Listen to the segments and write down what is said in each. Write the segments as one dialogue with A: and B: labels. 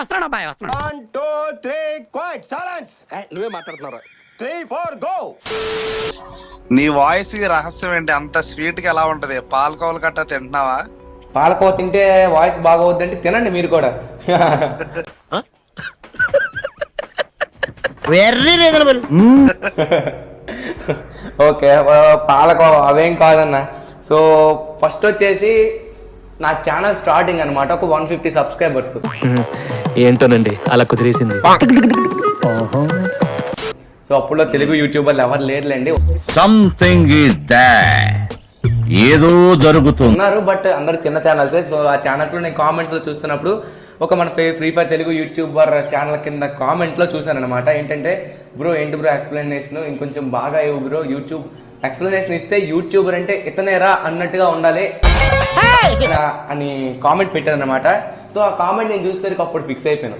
A: వస్తున్నాడు అబ్బాయి వస్తున్నాడు.
B: One two three quiet silence
C: నువ్వే మాట్లాడుతున్నారా.
B: త్రీ ఫోర్ గో
D: నీ వాయిస్కి రహస్యం ఏంటి? అంత స్వీట్గా ఎలా ఉంటది? పాలకోవలు గట్టా తింటున్నావా?
E: పాలకోవ తింటే వాయిస్ బాగా అవుద్దంటే తినండి మీరు కూడా.
A: వెర్రీ రీజనబుల్.
E: ఓకే పాలకోవ అవేం కాదన్న. సో ఫస్ట్ వచ్చేసి నా ఛానల్ స్టార్టింగ్ అన్నమాట ఒక వన్ ఫిఫ్టీ సబ్స్క్రైబర్స్
C: ఏంటోనండి అలా కుదిరేసింది.
E: సో అప్పుడులో తెలుగు యూట్యూబర్లు ఎవరు లేరులేండి.
F: సంథింగ్ ఏదో జరుగుతుంది.
E: ఉన్నారు బట్ అందరు చిన్న ఛానల్సే సో ఆ ఛానల్స్లో నేను కామెంట్స్లో చూస్తున్నప్పుడు ఒక మన Free Fire Telugu YouTuber channel కింద కామెంట్లో చూశాను అనమాట ఏంటంటే బ్రో ఏంటి బ్రో ఎక్స్ప్లెనేషన్ ఇంకొంచెం బాగా ఇవ్వు బ్రో యూట్యూబ్ ఎక్స్ప్లెనేషన్ ఇస్తే యూట్యూబర్ అంటే ఇతనేరా అన్నట్టుగా ఉండాలి. అని కామెంట్ పెట్టాను అనమాట సో ఆ కామెంట్ నేను చూస్తే అప్పుడు ఫిక్స్ అయిపోయాను.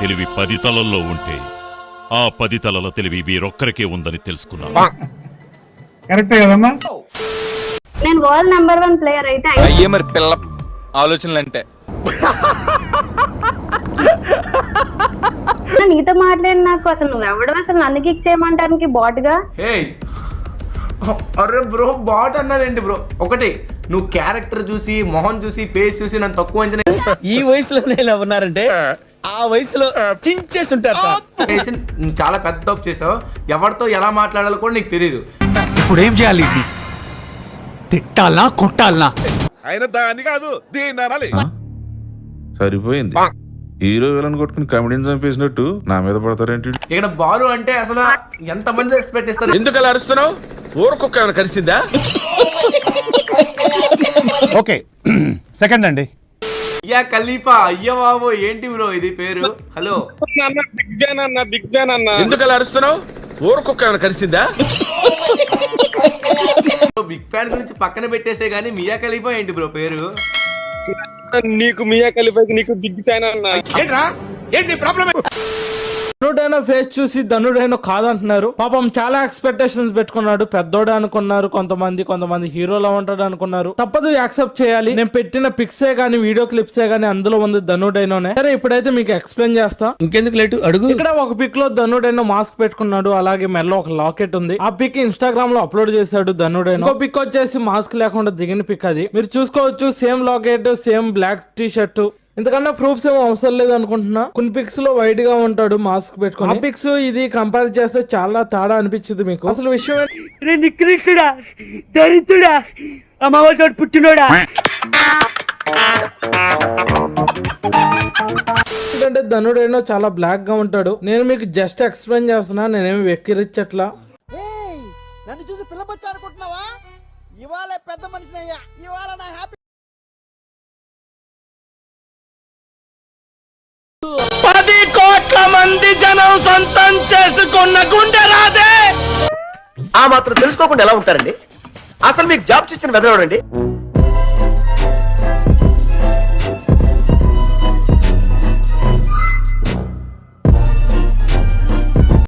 G: తెలివి పది తలల్లో ఉంటే ఆ పది తలల తెలివి వీరొక్కరికే ఉందని తెలుసుకున్నాను
H: నేను వరల్డ్ నెంబర్ వన్ ప్లేయర్ అయితే
C: అయ్యే మరి పిల్ల ఆలోచనలు అంటే
H: నీతో మాట్లాడి నాకు అసలు నువ్వు ఎవడు అసలు నన్ను కిక్ చేయమంటానికి బాట్గా?
E: హే అరే బ్రో బాట్ అన్నదేంటి బ్రో? ఒకటి నువ్వు క్యారెక్టర్ చూసి మొహం చూసి ఫేస్ చూసి నన్ను తక్కువ అంచనా
A: ఈ వయసులో ఇలా ఉన్నారంటే ఆ వయసులో చించేసి ఉంటారు
E: చాలా పెద్ద తప్పు చేసావు. ఎవరితో ఎలా మాట్లాడాలో కూడా నీకు తెలియదు
I: ఇప్పుడు ఏం చేయాలి తిట్టాలనా కొట్టాలనా?
G: ఆయన దాన్ని కాదు అనాలి.
J: సరిపోయింది. హీరో విలన్ కొట్టుకుని కమెడీని చంపేసినట్టు నా మీద పడతారేంటి?
E: ఇక్కడ బాలు అంటే అసలు ఎంత మంది ఎక్స్పెక్ట్ ఇస్తారు?
B: ఎందుకు అలా అరుస్తున్నావు? ఊరుకొక్క ఏమైనా కలిసిందా
I: ఓకే సెకండ్ అండి.
E: అయ్యా ఖలీఫా అయ్యో బాబు ఏంటి బ్రో ఇది పేరు? హలో.
B: ఎందుకు అలా అరుస్తున్నావు? ఊరుకొక్క ఏమైనా కలిసిందా
E: బిగ్ ఫ్యాన్ గురించి పక్కన పెట్టేసే గానీ మియా ఖలీఫా ఏంటి బ్రో పేరు?
B: ఏంట్రా? ఏంటి ప్రాబ్లం
K: ధనుడైన ఫేస్ చూసి ధనుడైన కాదంటున్నారు. పాపం చాలా ఎక్స్పెక్టేషన్స్ పెట్టుకున్నాడు. పెద్దోడే అనుకున్నారు. కొంతమంది కొంతమంది హీరోలా ఉంటాడు అనుకున్నారు. తప్పదు యాక్సెప్ట్ చేయాలి. నేను పెట్టిన పిక్సే గానీ వీడియో క్లిప్సే గానీ అందులో ఉంది ధనుడైనోనే. సరే ఇప్పుడైతే మీకు ఎక్స్ప్లెయిన్ చేస్తా.
A: ఇంకెందుకు లేటు? అడుగు.
K: ఇక్కడ ఒక పిక్లో ధనుడైన మాస్క్ పెట్టుకున్నాడు. అలాగే మెల్ల ఒక లాకెట్ ఉంది. ఆ పిక్ ఇన్స్టాగ్రామ్లో అప్లోడ్ చేశాడు ధనుడైన. ఇంకో పిక్ వచ్చేసి మాస్క్ లేకుండా దిగిన పిక్ అది. మీరు చూసుకోవచ్చు same locket same black T shirt ఇంతకన్నా ప్రూఫ్స్ ఏమో అవసరం లేదు అనుకుంటున్నా. కొన్ని పిక్స్లో వైట్గా ఉంటాడు మాస్క్ పెట్టుకుని. ఆ పిక్స్ ఇది కంపేర్ చేస్తే చాలా తేడా అనిపించింది మీకు. అసలు విషయం
A: దరిద్రుడా అమ్మవారి పుట్టినోడా?
K: ఎందుకంటే ధనుడేనో చాలా బ్లాక్గా ఉంటాడు. నేను మీకు జస్ట్ ఎక్స్ప్లెయిన్ చేస్తున్నా నేనేమి వెక్కిరించట్లా
A: నన్ను చూసి పిల్లపచ్చా అనుకుంటున్నావా? ఇవాళ పెద్ద మనిషినయ్యా. ఇవాళ నా హ్యాపీ
C: మనం సొంతం చేసుకున్న గుండె రాదే.
A: ఆ మాత్రం తెలుసుకోకుండా ఎలా ఉంటారండి? అసలు మీకు జాబ్ ఇచ్చిన వెదలవడండి